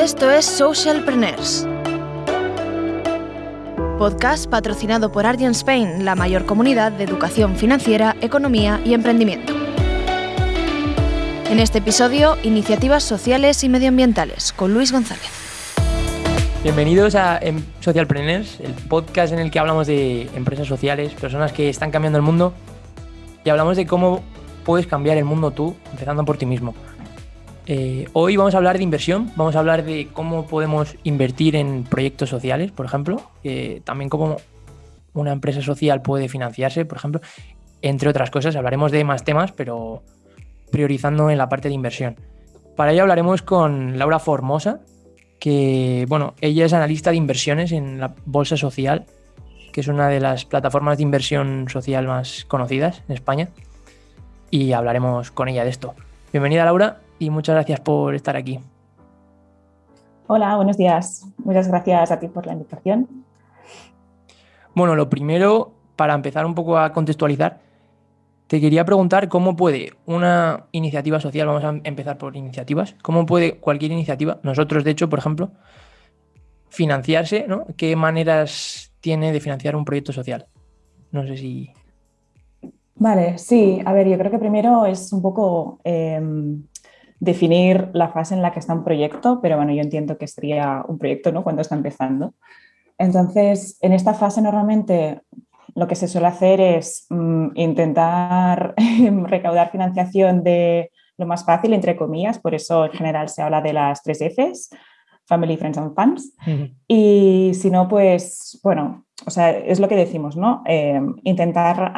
Esto es Socialpreneurs. Podcast patrocinado por Argent Spain, la mayor comunidad de educación financiera, economía y emprendimiento. En este episodio, iniciativas sociales y medioambientales con Luis González. Bienvenidos a em, Socialpreneurs, el podcast en el que hablamos de empresas sociales, personas que están cambiando el mundo y hablamos de cómo puedes cambiar el mundo tú, empezando por ti mismo. Eh, hoy vamos a hablar de inversión, vamos a hablar de cómo podemos invertir en proyectos sociales, por ejemplo, también cómo una empresa social puede financiarse, por ejemplo, entre otras cosas. Hablaremos de más temas, pero priorizando en la parte de inversión. Para ello hablaremos con Laura Formosa, que, bueno, ella es analista de inversiones en la Bolsa Social, que es una de las plataformas de inversión social más conocidas en España, y hablaremos con ella de esto. Bienvenida, Laura, y muchas gracias por estar aquí. Hola, buenos días. Muchas gracias a ti por la invitación. Bueno, lo primero, para empezar un poco a contextualizar, te quería preguntar cómo puede una iniciativa social, vamos a empezar por iniciativas, cómo puede cualquier iniciativa, nosotros de hecho, por ejemplo, financiarse, ¿no? ¿Qué maneras tiene de financiar un proyecto social? No sé si... Vale, sí, a ver, yo creo que primero es un poco em, definir la fase en la que está un proyecto, pero bueno, yo entiendo que sería un proyecto, ¿no? Cuando está empezando. Entonces, en esta fase normalmente lo que se suele hacer es mm, intentar recaudar financiación de lo más fácil, entre comillas, por eso en general se habla de las tres Fs, Family, Friends and Fans. Y si no, pues, bueno, o sea, es lo que decimos, ¿no? Em, intentar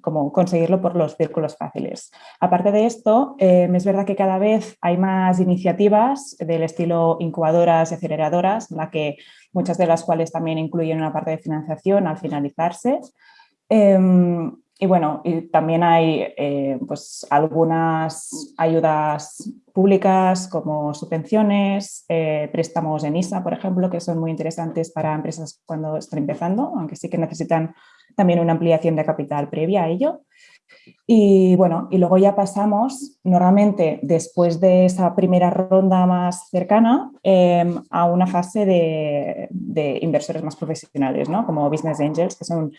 como conseguirlo por los círculos fáciles. Aparte de esto, em, es verdad que cada vez hay más iniciativas del estilo incubadoras y aceleradoras, la que muchas de las cuales también incluyen una parte de financiación al finalizarse. Em, y bueno, y también hay eh, pues algunas ayudas públicas como subvenciones, eh, préstamos en ISA, por ejemplo, que son muy interesantes para empresas cuando están empezando, aunque sí que necesitan también una ampliación de capital previa a ello. Y bueno, y luego ya pasamos normalmente después de esa primera ronda más cercana em, a una fase de, de, inversores más profesionales, ¿no? como Business Angels, que son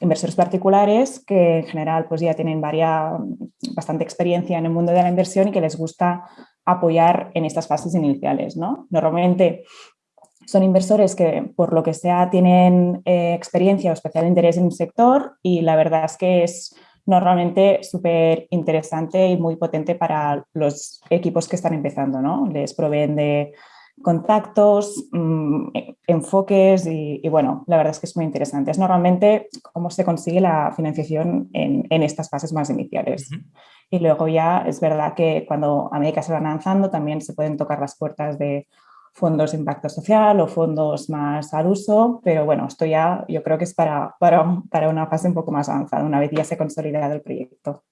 inversores particulares que en general pues ya tienen bastante experiencia en el mundo de la inversión y que les gusta apoyar en estas fases iniciales. ¿no? Normalmente son inversores que por lo que sea tienen eh, experiencia o especial interés en un sector y la verdad es que es normalmente súper interesante y muy potente para los equipos que están empezando. ¿no? Les proveen de contactos, mm, enfoques y, bueno, la verdad es que es muy interesante. Es normalmente cómo se consigue la financiación en, estas fases más iniciales. Y luego ya es verdad que cuando a medida que se van avanzando también se pueden tocar las puertas de fondos de impacto social o fondos más al uso, pero bueno, esto ya yo creo que es para, para, para una fase un poco más avanzada, una vez ya se ha consolidado el proyecto.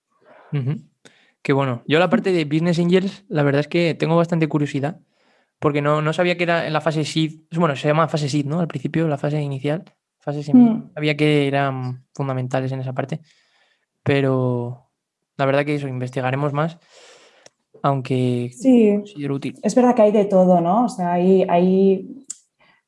Qué bueno. Yo la parte de Business Angels, la verdad es que tengo bastante curiosidad porque no, no sabía que era en la fase SEED, bueno, se llama fase SEED, ¿no? Al principio, la fase inicial, fase mm. sabía que eran fundamentales en esa parte, pero la verdad que eso, investigaremos más, aunque sí, útil. Es verdad que hay de todo, ¿no? O sea, hay, hay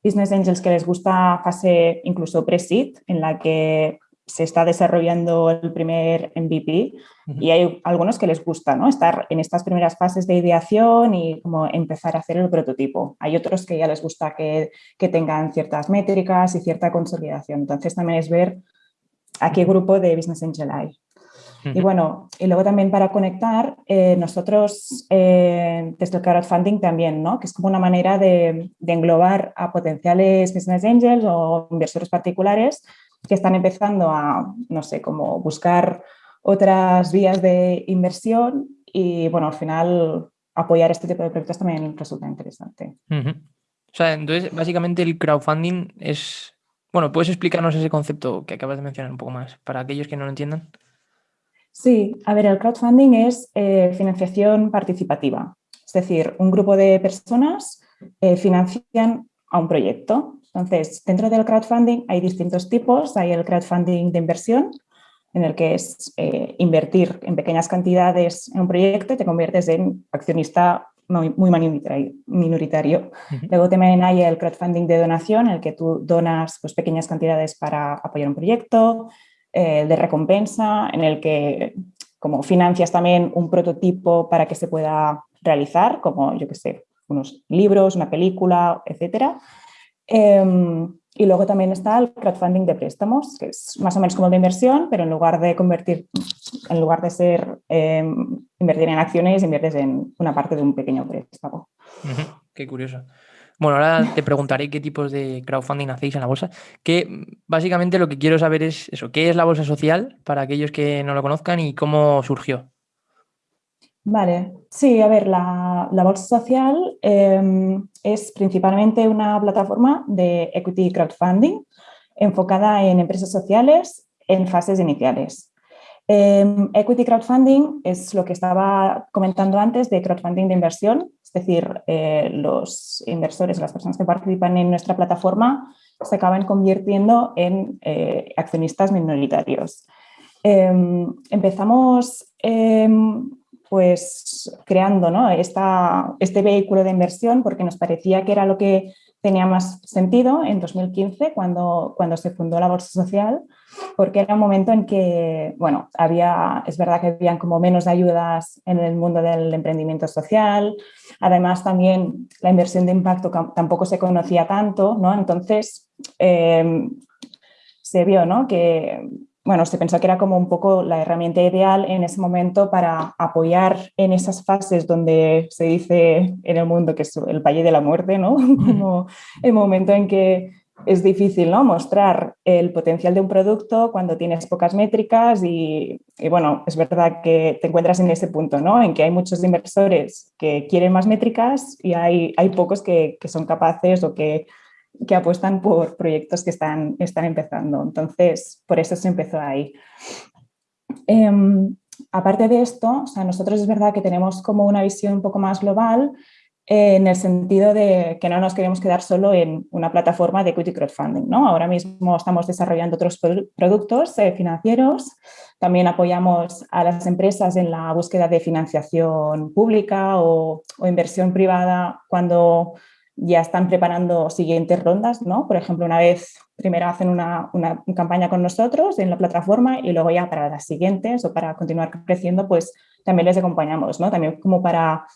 business angels que les gusta fase incluso pre-seed, en la que se está desarrollando el primer MVP y hay algunos que les gusta ¿no? estar en estas primeras fases de ideación y como empezar a hacer el prototipo. Hay otros que ya les gusta que, que tengan ciertas métricas y cierta consolidación. Entonces también es ver a qué grupo de Business Angel hay. Y bueno, y luego también para conectar, eh, nosotros eh, desde el crowdfunding también, ¿no? que es como una manera de, de, englobar a potenciales business angels o inversores particulares que están empezando a, no sé, como buscar otras vías de inversión y, bueno, al final apoyar este tipo de proyectos también resulta interesante. O sea, entonces, básicamente el crowdfunding es... Bueno, ¿puedes explicarnos ese concepto que acabas de mencionar un poco más para aquellos que no lo entiendan? Sí, a ver, el crowdfunding es eh, financiación participativa. Es decir, un grupo de personas eh, financian a un proyecto. Entonces, dentro del crowdfunding hay distintos tipos. Hay el crowdfunding de inversión, en el que es eh, invertir en pequeñas cantidades en un proyecto y te conviertes en accionista muy, minoritario. Luego también hay el crowdfunding de donación, en el que tú donas pues, pequeñas cantidades para apoyar un proyecto, el de recompensa, en el que como financias también un prototipo para que se pueda realizar, como yo que sé, unos libros, una película, etcétera. Em, y luego también está el crowdfunding de préstamos, que es más o menos como de inversión, pero en lugar de convertir, en lugar de ser em, invertir en acciones, inviertes en una parte de un pequeño préstamo. Qué curioso. Bueno, ahora te preguntaré qué tipos de crowdfunding hacéis en la bolsa. Que básicamente lo que quiero saber es eso, ¿qué es la bolsa social para aquellos que no lo conozcan y cómo surgió? Vale, sí, a ver, la, Bolsa Social em, es principalmente una plataforma de equity crowdfunding enfocada en empresas sociales en fases iniciales. Em, equity crowdfunding es lo que estaba comentando antes de crowdfunding de inversión, es decir, eh, los inversores, las personas que participan en nuestra plataforma se acaban convirtiendo en eh, accionistas minoritarios. Em, empezamos pues creando ¿no? este vehículo de inversión porque nos parecía que era lo que tenía más sentido en 2015 cuando, cuando se fundó la Bolsa Social, porque era un momento en que, bueno, había, es verdad que habían como menos ayudas en el mundo del emprendimiento social, además también la inversión de impacto tampoco se conocía tanto, ¿no? Entonces, eh, se vio ¿no? que bueno, se pensó que era como un poco la herramienta ideal en ese momento para apoyar en esas fases donde se dice en el mundo que es el valle de la muerte, ¿no? Como el momento en que es difícil ¿no? mostrar el potencial de un producto cuando tienes pocas métricas y, bueno, es verdad que te encuentras en ese punto, ¿no? En que hay muchos inversores que quieren más métricas y hay, hay pocos que, que son capaces o que que apuestan por proyectos que están, están empezando. Entonces, por eso se empezó ahí. Em, aparte de esto, o sea, nosotros es verdad que tenemos como una visión un poco más global eh, en el sentido de que no nos queremos quedar solo en una plataforma de equity crowdfunding. ¿no? Ahora mismo estamos desarrollando otros productos eh, financieros, también apoyamos a las empresas en la búsqueda de financiación pública o, o inversión privada cuando ya están preparando siguientes rondas, ¿no? Por ejemplo, una vez primero hacen una, campaña con nosotros en la plataforma y luego ya para las siguientes o para continuar creciendo, pues también les acompañamos, ¿no? También como para,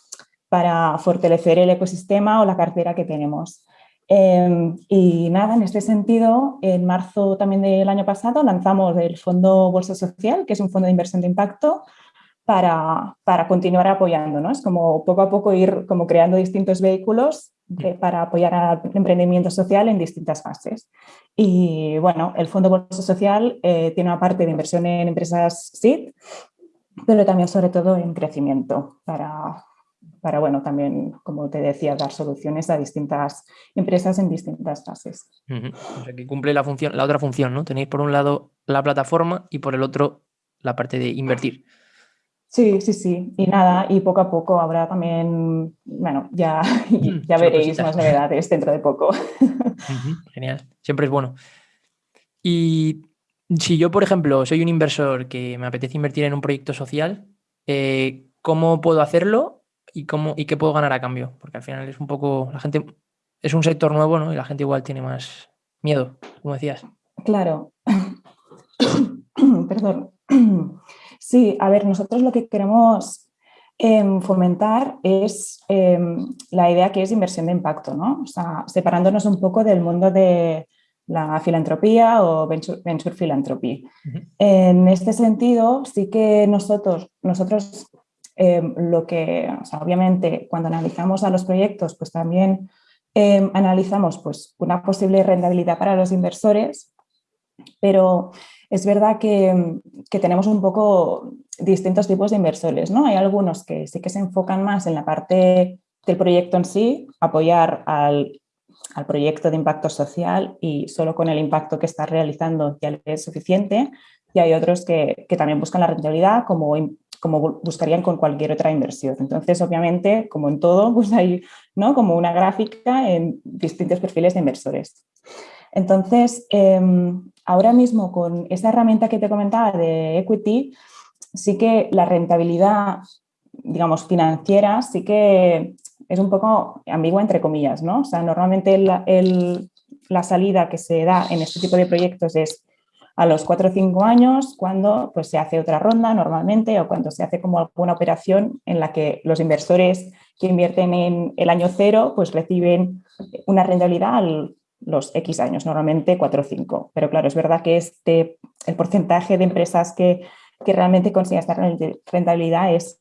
para fortalecer el ecosistema o la cartera que tenemos. Em, y nada, en este sentido, en marzo también del año pasado lanzamos el Fondo Bolsa Social, que es un fondo de inversión de impacto, para, para continuar apoyando. ¿no? Es como poco a poco ir como creando distintos vehículos para apoyar al emprendimiento social en distintas fases. Y bueno, el Fondo Bolsa Social eh, tiene una parte de inversión en empresas SID, pero también sobre todo en crecimiento para, para, bueno, también, como te decía, dar soluciones a distintas empresas en distintas fases. O sea, que cumple la, función, la otra función, ¿no? Tenéis por un lado la plataforma y por el otro la parte de invertir. Sí, sí, sí. Y nada, y poco a poco habrá también, bueno, ya, mm, ya veréis más novedades dentro de poco. Genial, siempre es bueno. Y si yo, por ejemplo, soy un inversor que me apetece invertir en un proyecto social, eh, ¿cómo puedo hacerlo y, cómo, y qué puedo ganar a cambio? Porque al final es un poco, la gente, es un sector nuevo, ¿no? Y la gente igual tiene más miedo, como decías. Claro. Perdón. Sí, a ver, nosotros lo que queremos em, fomentar es em, la idea que es inversión de impacto, ¿no? O sea, separándonos un poco del mundo de la filantropía o venture, venture philanthropy. En este sentido, sí que nosotros, nosotros em, lo que, o sea, obviamente, cuando analizamos a los proyectos, pues también analizamos pues, una posible rentabilidad para los inversores, pero es verdad que, tenemos un poco distintos tipos de inversores, ¿no? Hay algunos que sí que se enfocan más en la parte del proyecto en sí, apoyar al, proyecto de impacto social y solo con el impacto que está realizando ya es suficiente. Y hay otros que, también buscan la rentabilidad como, como buscarían con cualquier otra inversión. Entonces, obviamente, como en todo, pues hay ¿no? como una gráfica en distintos perfiles de inversores. Entonces, em, ahora mismo con esa herramienta que te comentaba de equity, sí que la rentabilidad, digamos, financiera, sí que es un poco ambigua entre comillas, ¿no? O sea, normalmente la salida que se da en este tipo de proyectos es a los 4 o 5 años cuando pues, se hace otra ronda normalmente o cuando se hace como alguna operación en la que los inversores que invierten en el año cero pues reciben una rentabilidad a los X años, normalmente 4 o 5. Pero claro, es verdad que este, el porcentaje de empresas que, que realmente consiguen esta rentabilidad es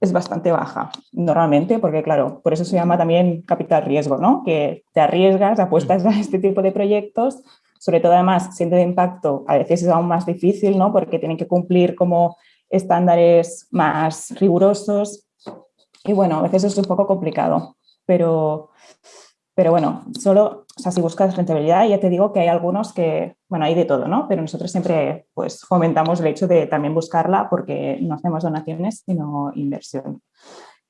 es bastante baja normalmente, porque claro, por eso se llama también capital riesgo, ¿no? Que te arriesgas, apuestas a este tipo de proyectos sobre todo además siendo de impacto, a veces es aún más difícil, ¿no? Porque tienen que cumplir como estándares más rigurosos y bueno, a veces es un poco complicado, pero, pero bueno, solo, o sea, si buscas rentabilidad, ya te digo que hay algunos que, bueno, hay de todo, ¿no? Pero nosotros siempre pues fomentamos el hecho de también buscarla porque no hacemos donaciones, sino inversión.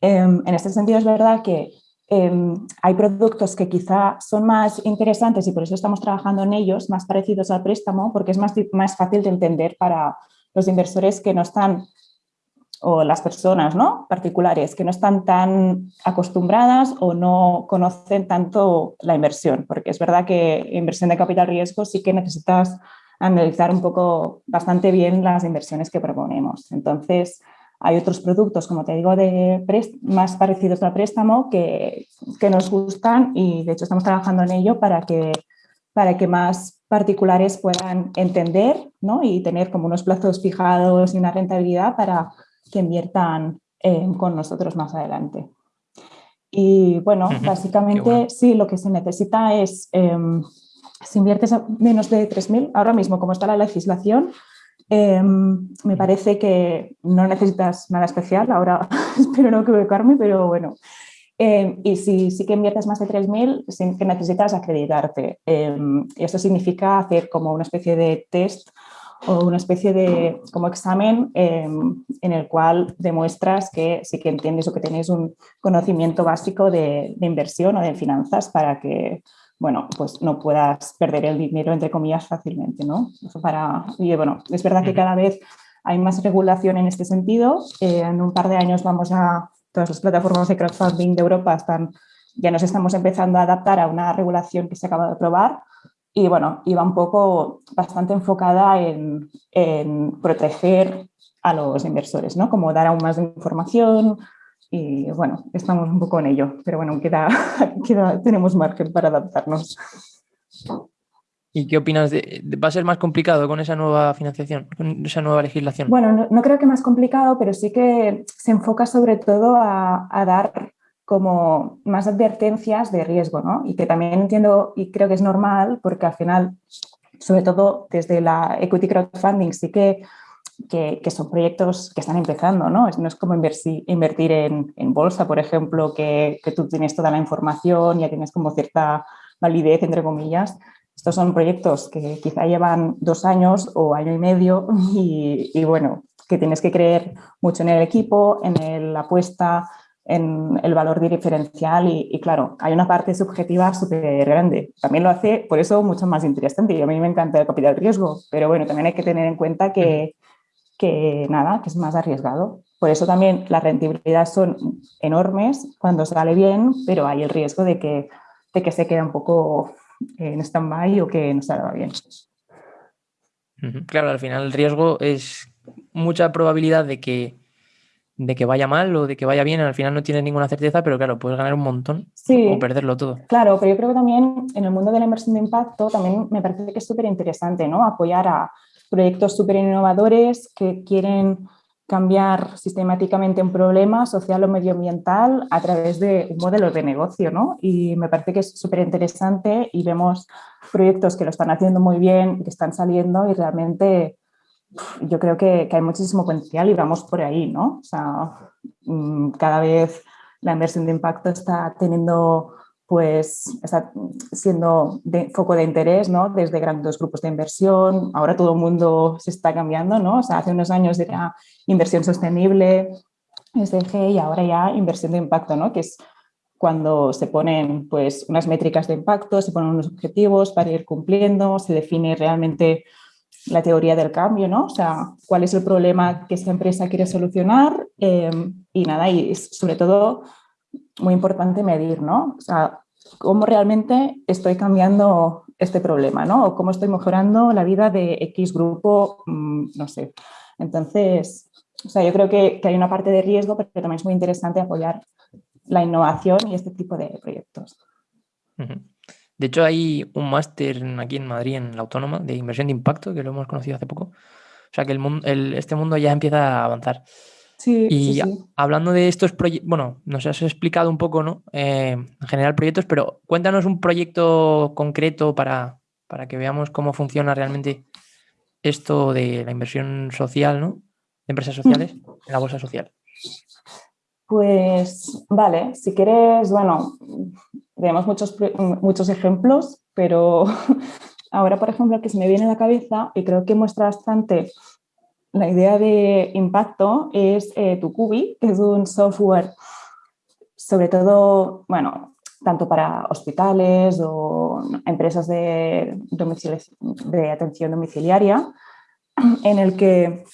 Em, en este sentido es verdad que Em, hay productos que quizá son más interesantes y por eso estamos trabajando en ellos, más parecidos al préstamo, porque es más, más fácil de entender para los inversores que no están, o las personas ¿no? particulares, que no están tan acostumbradas o no conocen tanto la inversión, porque es verdad que inversión de capital riesgo sí que necesitas analizar un poco bastante bien las inversiones que proponemos. Entonces, hay otros productos, como te digo, de más parecidos al préstamo que, que, nos gustan y de hecho estamos trabajando en ello para que, para que más particulares puedan entender ¿no? y tener como unos plazos fijados y una rentabilidad para que inviertan eh, con nosotros más adelante. Y bueno, básicamente sí, lo que se necesita es, em, si inviertes menos de 3.000, ahora mismo como está la legislación, Em, me parece que no necesitas nada especial, ahora espero no equivocarme, pero bueno. Em, y si sí que inviertes más de 3.000, sí que necesitas acreditarte. Em, y esto significa hacer como una especie de test una especie de como examen en el cual demuestras que sí que entiendes o que tienes un conocimiento básico de, de inversión o de finanzas para que bueno, pues no puedas perder el dinero, entre comillas, fácilmente, ¿no? para, y bueno, es verdad que cada vez hay más regulación en este sentido. Eh, en un par de años vamos a, todas las plataformas de crowdfunding de Europa están, ya nos estamos empezando a adaptar a una regulación que se acaba de aprobar y bueno, iba un poco bastante enfocada en, en proteger a los inversores, ¿no? Como dar aún más información, y bueno, estamos un poco en ello, pero bueno, queda, queda, tenemos margen para adaptarnos. ¿Y qué opinas? De, ¿Va a ser más complicado con esa nueva financiación, con esa nueva legislación? Bueno, no, creo que más complicado, pero sí que se enfoca sobre todo a, a, dar como más advertencias de riesgo, ¿no? Y que también entiendo y creo que es normal porque al final, sobre todo desde la equity crowdfunding, sí que que, son proyectos que están empezando, ¿no? No es como invertir, invertir en, en, bolsa, por ejemplo, que, que, tú tienes toda la información, ya tienes como cierta validez, entre comillas. Estos son proyectos que quizá llevan dos años o año y medio y, y bueno, que tienes que creer mucho en el equipo, en la apuesta, en el valor diferencial y, y, claro, hay una parte subjetiva súper grande. También lo hace, por eso, mucho más interesante. Y a mí me encanta el capital riesgo, pero bueno, también hay que tener en cuenta que, que nada, que es más arriesgado. Por eso también las rentabilidades son enormes cuando sale bien, pero hay el riesgo de que, de que se quede un poco en stand-by o que no salga bien. Claro, al final el riesgo es mucha probabilidad de que, de que vaya mal o de que vaya bien, al final no tienes ninguna certeza, pero claro, puedes ganar un montón o perderlo todo. Claro, pero yo creo que también en el mundo de la inversión de impacto también me parece que es súper interesante, ¿no? Apoyar a, proyectos súper innovadores que quieren cambiar sistemáticamente un problema social o medioambiental a través de un modelo de negocio, ¿no? Y me parece que es súper interesante y vemos proyectos que lo están haciendo muy bien, que están saliendo y realmente yo creo que, que hay muchísimo potencial y vamos por ahí, ¿no? O sea, mm, cada vez la inversión de impacto está teniendo pues está siendo de, foco de interés ¿no? desde grandes grupos de inversión. Ahora todo el mundo se está cambiando, ¿no? O sea, hace unos años era inversión sostenible, SDG, y ahora ya inversión de impacto, ¿no? Que es cuando se ponen pues, unas métricas de impacto, se ponen unos objetivos para ir cumpliendo, se define realmente la teoría del cambio, ¿no? O sea, cuál es el problema que esta empresa quiere solucionar eh, y nada, y sobre todo muy importante medir, ¿no? O sea, cómo realmente estoy cambiando este problema, ¿no? O cómo estoy mejorando la vida de X grupo, mm, no sé. Entonces, o sea, yo creo que, hay una parte de riesgo, pero también es muy interesante apoyar la innovación y este tipo de proyectos. De hecho, hay un máster aquí en Madrid, en la Autónoma, de inversión de impacto, que lo hemos conocido hace poco. O sea, que el, este mundo ya empieza a avanzar. Sí, y hablando de estos proyectos, bueno, nos has explicado un poco, ¿no? Eh, en general proyectos, pero cuéntanos un proyecto concreto para, para que veamos cómo funciona realmente esto de la inversión social, ¿no? De empresas sociales en la bolsa social. Pues vale, si quieres, bueno, tenemos muchos, muchos ejemplos, pero ahora, por ejemplo, que se me viene a la cabeza y creo que muestra bastante la idea de impacto es eh, Tucubi, que es un software sobre todo, bueno, tanto para hospitales o empresas de, de atención domiciliaria, en el que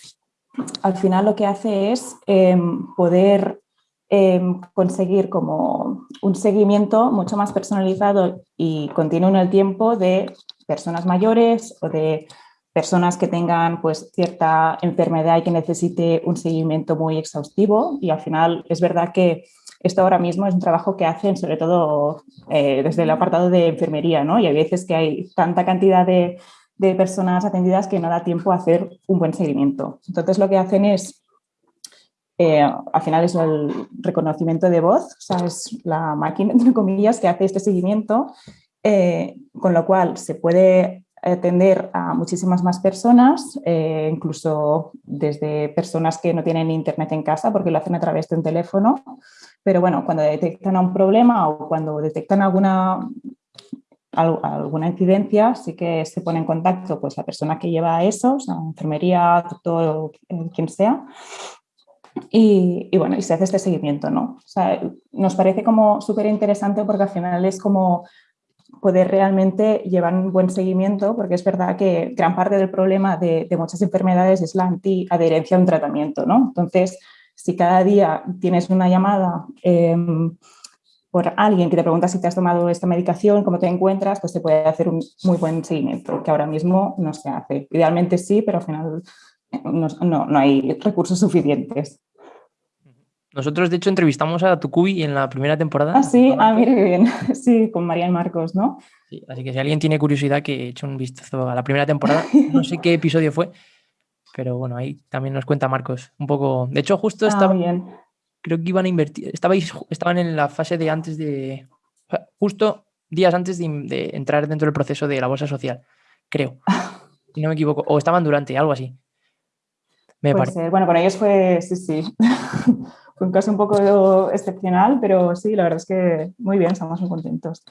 al final lo que hace es em, poder em, conseguir como un seguimiento mucho más personalizado y continuo en el tiempo de personas mayores o de personas que tengan pues, cierta enfermedad y que necesite un seguimiento muy exhaustivo y al final es verdad que esto ahora mismo es un trabajo que hacen sobre todo eh, desde el apartado de enfermería ¿no? y hay veces que hay tanta cantidad de, de, personas atendidas que no da tiempo a hacer un buen seguimiento. Entonces lo que hacen es, eh, al final es el reconocimiento de voz, o sea, es la máquina, entre comillas, que hace este seguimiento, eh, con lo cual se puede atender a muchísimas más personas, eh, incluso desde personas que no tienen internet en casa porque lo hacen a través de un teléfono. Pero bueno, cuando detectan un problema o cuando detectan alguna, alguna incidencia, sí que se pone en contacto pues, la persona que lleva eso, enfermería, doctor, eh, quien sea. Y, y, bueno, y se hace este seguimiento, ¿no? O sea, nos parece como súper interesante porque al final es como poder realmente llevar un buen seguimiento, porque es verdad que gran parte del problema de, muchas enfermedades es la antiadherencia a un tratamiento, ¿no? Entonces, si cada día tienes una llamada em, por alguien que te pregunta si te has tomado esta medicación, cómo te encuentras, pues se puede hacer un muy buen seguimiento, que ahora mismo no se hace. Idealmente sí, pero al final no, no hay recursos suficientes. Nosotros, de hecho, entrevistamos a Tucubi en la primera temporada. Ah, sí, ah, mire bien. Sí, con María y Marcos, ¿no? Sí, así que si alguien tiene curiosidad, que eche un vistazo a la primera temporada. No sé qué episodio fue, pero bueno, ahí también nos cuenta Marcos un poco. De hecho, justo ah, estaba. Bien. Creo que iban a invertir. Estabais, estaban en la fase de antes de. Justo días antes de, entrar dentro del proceso de la bolsa social, creo. Si no me equivoco. O estaban durante, algo así. Me parece. Bueno, con ellos fue. Sí, sí. Fue un caso un poco excepcional, pero sí, la verdad es que muy bien, estamos muy contentos.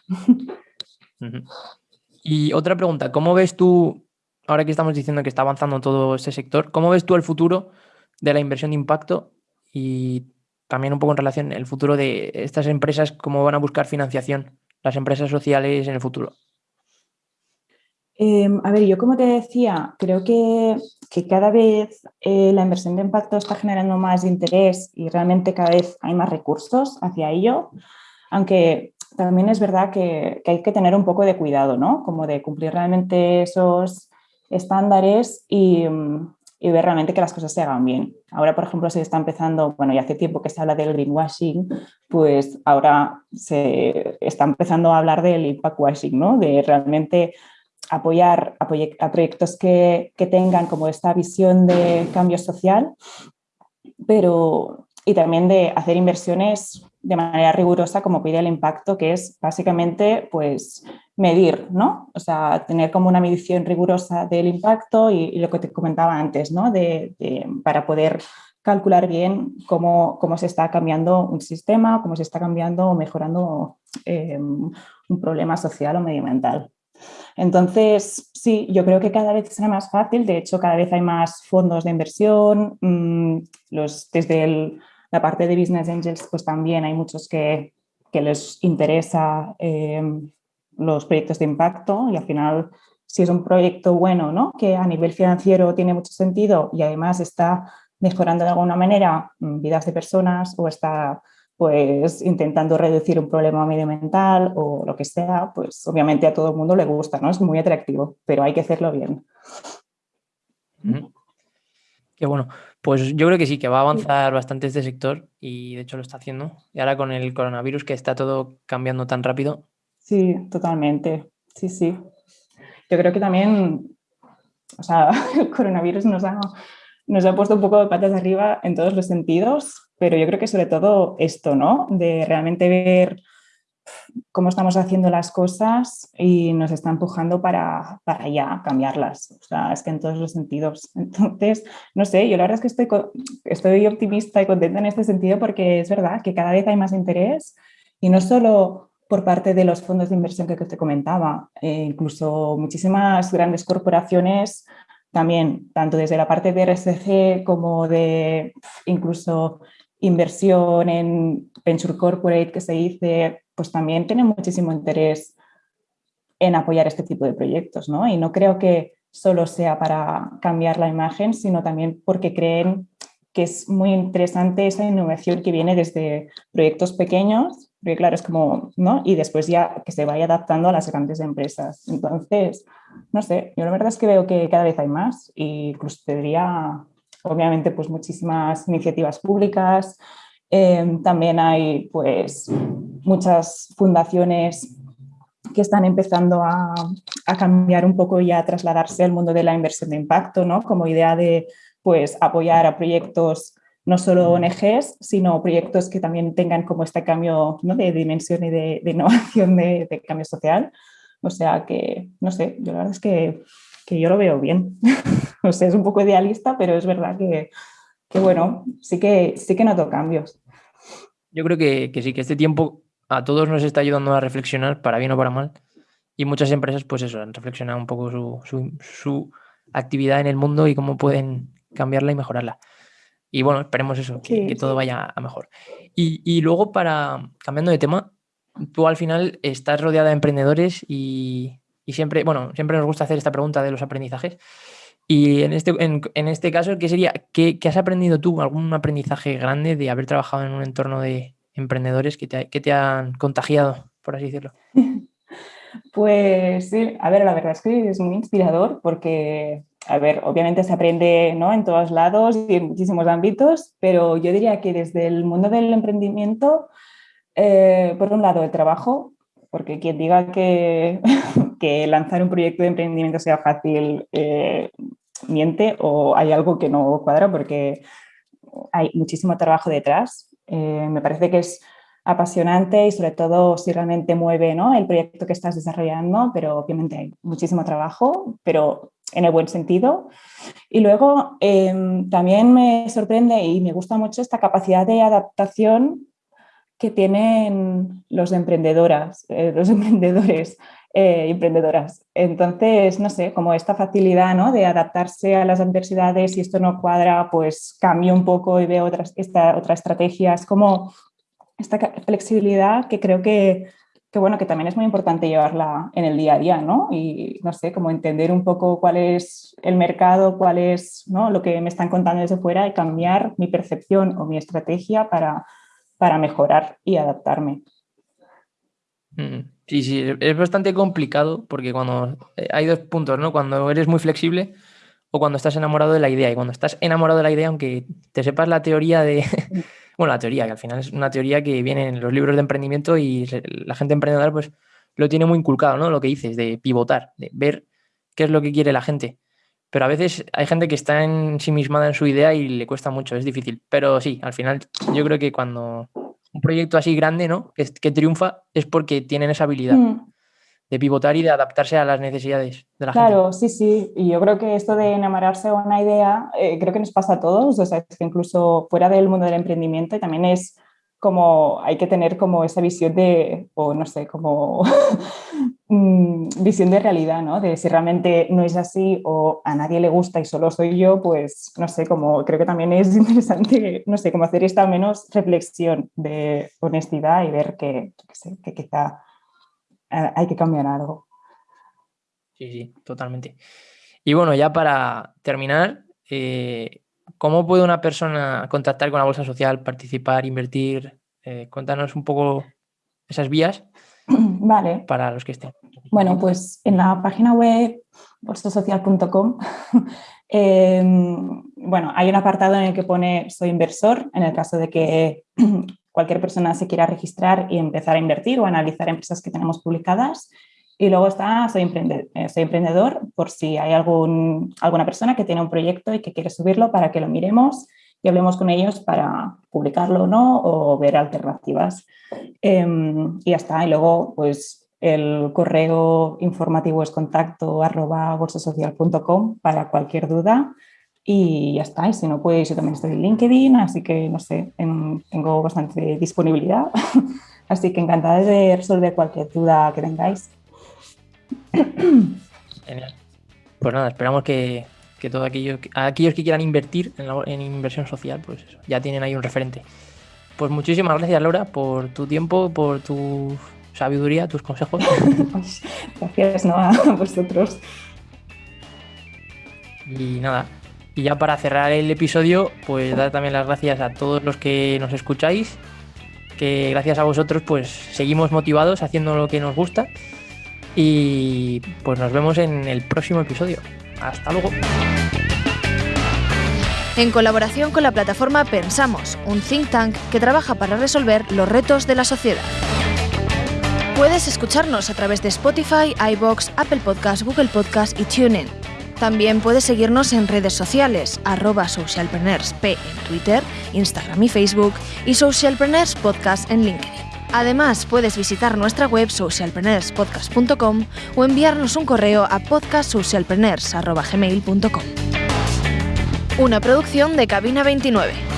Y otra pregunta, ¿cómo ves tú, ahora que estamos diciendo que está avanzando todo ese sector, ¿cómo ves tú el futuro de la inversión de impacto y también un poco en relación el futuro de estas empresas, cómo van a buscar financiación las empresas sociales en el futuro? Em, a ver, yo como te decía, creo que, cada vez eh, la inversión de impacto está generando más interés y realmente cada vez hay más recursos hacia ello, aunque también es verdad que, hay que tener un poco de cuidado, ¿no? Como de cumplir realmente esos estándares y, y, ver realmente que las cosas se hagan bien. Ahora, por ejemplo, se está empezando, bueno, ya hace tiempo que se habla del greenwashing, pues ahora se está empezando a hablar del impact washing, ¿no? De realmente apoyar a, proyectos que, tengan como esta visión de cambio social, pero y también de hacer inversiones de manera rigurosa como pide el impacto, que es básicamente pues medir, ¿no? O sea, tener como una medición rigurosa del impacto y, lo que te comentaba antes, ¿no? De, para poder calcular bien cómo, cómo, se está cambiando un sistema, cómo se está cambiando o mejorando eh, un problema social o medioambiental. Entonces, sí, yo creo que cada vez será más fácil, de hecho cada vez hay más fondos de inversión, mm, los, desde la parte de Business Angels pues también hay muchos que, les interesa eh, los proyectos de impacto. Y al final si es un proyecto bueno, ¿no? que a nivel financiero tiene mucho sentido y además está mejorando de alguna manera mm, vidas de personas o está pues intentando reducir un problema medioambiental o lo que sea, pues obviamente a todo el mundo le gusta, ¿no? Es muy atractivo, pero hay que hacerlo bien. Qué bueno. Pues yo creo que sí, que va a avanzar bastante este sector y de hecho lo está haciendo. Y ahora con el coronavirus que está todo cambiando tan rápido. Sí, totalmente. Sí, sí. Yo creo que también, o sea, el coronavirus nos ha, nos ha puesto un poco de patas arriba en todos los sentidos, pero yo creo que sobre todo esto, ¿no? De realmente ver cómo estamos haciendo las cosas y nos está empujando para, para ya cambiarlas. O sea, es que en todos los sentidos. Entonces, no sé, yo la verdad es que estoy, estoy optimista y contenta en este sentido porque es verdad que cada vez hay más interés y no solo por parte de los fondos de inversión que te comentaba, eh, incluso muchísimas grandes corporaciones también, tanto desde la parte de RSC como de incluso inversión en Venture Corporate que se dice, pues también tienen muchísimo interés en apoyar este tipo de proyectos, ¿no? Y no creo que solo sea para cambiar la imagen, sino también porque creen que es muy interesante esa innovación que viene desde proyectos pequeños, porque claro, es como, ¿no? Y después ya que se vaya adaptando a las grandes empresas. Entonces, no sé, yo la verdad es que veo que cada vez hay más y incluso tendría, obviamente, pues muchísimas iniciativas públicas. Eh, también hay, pues, muchas fundaciones que están empezando a, a, cambiar un poco y a trasladarse al mundo de la inversión de impacto, ¿no? Como idea de, pues, apoyar a proyectos no solo ONGs, sino proyectos que también tengan como este cambio ¿no? de dimensión y de, innovación de, cambio social. O sea que, no sé, yo la verdad es que, que yo lo veo bien. o sea, es un poco idealista, pero es verdad que, que, bueno, sí que, sí que noto cambios. Yo creo que, que sí, que este tiempo a todos nos está ayudando a reflexionar, para bien o para mal. Y muchas empresas, pues eso, han reflexionado un poco su, su, su actividad en el mundo y cómo pueden cambiarla y mejorarla. Y bueno, esperemos eso, que, sí, que todo sí. vaya a mejor. Y, y, luego, para cambiando de tema, tú al final estás rodeada de emprendedores y, siempre, bueno, siempre nos gusta hacer esta pregunta de los aprendizajes. Y en este, en, en este caso, ¿qué sería? ¿Qué, ¿Qué, has aprendido tú? ¿Algún aprendizaje grande de haber trabajado en un entorno de emprendedores que te, que te han contagiado, por así decirlo? Pues sí, a ver, la verdad es que es muy inspirador porque a ver, obviamente se aprende ¿no? en todos lados y en muchísimos ámbitos, pero yo diría que desde el mundo del emprendimiento, eh, por un lado el trabajo, porque quien diga que, que, lanzar un proyecto de emprendimiento sea fácil, eh, miente o hay algo que no cuadra porque hay muchísimo trabajo detrás. Eh, me parece que es apasionante y sobre todo si realmente mueve ¿no? el proyecto que estás desarrollando, pero obviamente hay muchísimo trabajo, pero en el buen sentido. Y luego eh, también me sorprende y me gusta mucho esta capacidad de adaptación que tienen los emprendedoras, eh, los emprendedores eh, emprendedoras. Entonces, no sé, como esta facilidad ¿no? de adaptarse a las adversidades, si esto no cuadra, pues cambio un poco y veo otra, esta, otra estrategia. Es como esta flexibilidad que creo que, que, bueno, que también es muy importante llevarla en el día a día, ¿no? Y, no sé, como entender un poco cuál es el mercado, cuál es ¿no? lo que me están contando desde fuera y cambiar mi percepción o mi estrategia para, para mejorar y adaptarme. Mm, sí, sí, es bastante complicado porque cuando eh, hay dos puntos, ¿no? Cuando eres muy flexible o cuando estás enamorado de la idea. Y cuando estás enamorado de la idea, aunque te sepas la teoría de bueno, la teoría, que al final es una teoría que viene en los libros de emprendimiento y la gente emprendedora pues lo tiene muy inculcado, ¿no? Lo que dices, de pivotar, de ver qué es lo que quiere la gente. Pero a veces hay gente que está ensimismada en su idea y le cuesta mucho, es difícil. Pero sí, al final yo creo que cuando un proyecto así grande, ¿no? Que, que triunfa es porque tienen esa habilidad. Mm de pivotar y de adaptarse a las necesidades de la claro, gente. Claro, sí, sí. Y yo creo que esto de enamorarse de una idea, eh, creo que nos pasa a todos. O sea, es que incluso fuera del mundo del emprendimiento también es como hay que tener como esa visión de, o no sé, como visión de realidad, ¿no? De si realmente no es así o a nadie le gusta y solo soy yo, pues no sé, como creo que también es interesante, no sé, como hacer esta menos reflexión de honestidad y ver que, que, que quizá hay que cambiar algo. Sí, sí, totalmente. Y bueno, ya para terminar, eh, ¿cómo puede una persona contactar con la bolsa social, participar, invertir? Eh, cuéntanos un poco esas vías vale. para los que estén. Bueno, pues en la página web bolsasocial.com em, bueno, hay un apartado en el que pone soy inversor, en el caso de que cualquier persona se quiera registrar y empezar a invertir o analizar empresas que tenemos publicadas. Y luego está soy emprendedor, eh, soy emprendedor por si hay algún, alguna persona que tiene un proyecto y que quiere subirlo para que lo miremos y hablemos con ellos para publicarlo o no o ver alternativas. Em, y ya está. Y luego, pues el correo informativo es contacto arroba bolsasocial.com para cualquier duda y ya está. Y si no, pues yo también estoy en LinkedIn, así que no sé, tengo bastante disponibilidad. así que encantada de resolver cualquier duda que tengáis. Genial. Pues nada, esperamos que, que todos aquellos, aquellos que quieran invertir en, inversión social, pues ya tienen ahí un referente. Pues muchísimas gracias, Laura, por tu tiempo, por tu sabiduría, tus consejos. gracias, ¿no? A vosotros. Y nada, y ya para cerrar el episodio, pues dar también las gracias a todos los que nos escucháis, que gracias a vosotros pues seguimos motivados haciendo lo que nos gusta y pues nos vemos en el próximo episodio. Hasta luego. En colaboración con la plataforma Pensamos, un think tank que trabaja para resolver los retos de la sociedad. Puedes escucharnos a través de Spotify, iBox, Apple Podcasts, Google Podcasts y TuneIn. También puedes seguirnos en redes sociales, arroba socialpreneursp en Twitter, Instagram y Facebook y Socialpreneurs Podcast en LinkedIn. Además, puedes visitar nuestra web socialpreneurspodcast.com o enviarnos un correo a podcastsocialpreneurs.gmail.com. Una producción de Cabina 29.